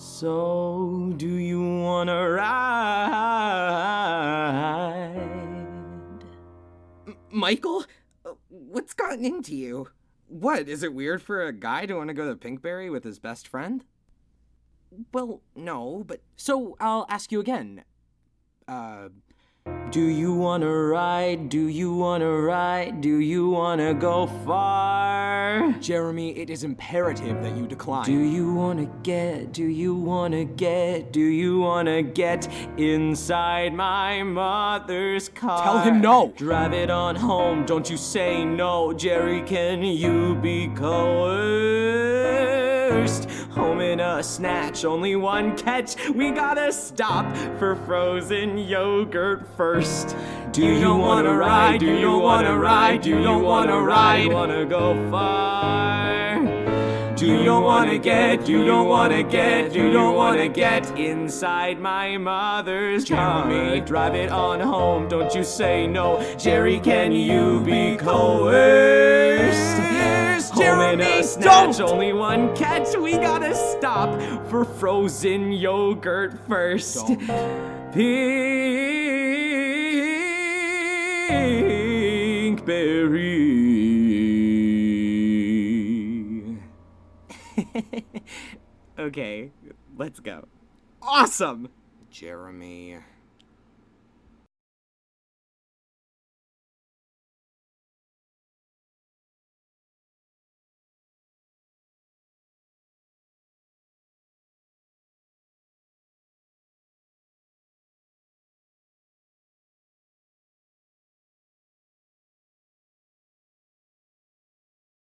So, do you wanna ride? M- Michael? Uh, What's gotten into you? What, is it weird for a guy to want to go to Pinkberry with his best friend? Well, no, but so I'll ask you again. Uh, do you wanna ride? Do you wanna ride? Do you wanna go far? Jeremy, it is imperative that you decline. Do you wanna get? Do you wanna get? Do you wanna get inside my mother's car? Tell him no. Drive it on home. Don't you say no, Jerry. Can you be coerced? Home in a snatch, only one catch. We gotta stop for frozen yogurt first. Do you wanna ride? Do you wanna ride? Do you wanna ride? Wanna go far? Do you wanna get? do you wanna get? You don't wanna get inside my mother's car? Drive it on home. Don't you say no, Jerry? Can you be coerced? Don't! only one catch. We gotta stop for frozen yogurt first. Pinkberry. Okay, let's go. Awesome! Jeremy.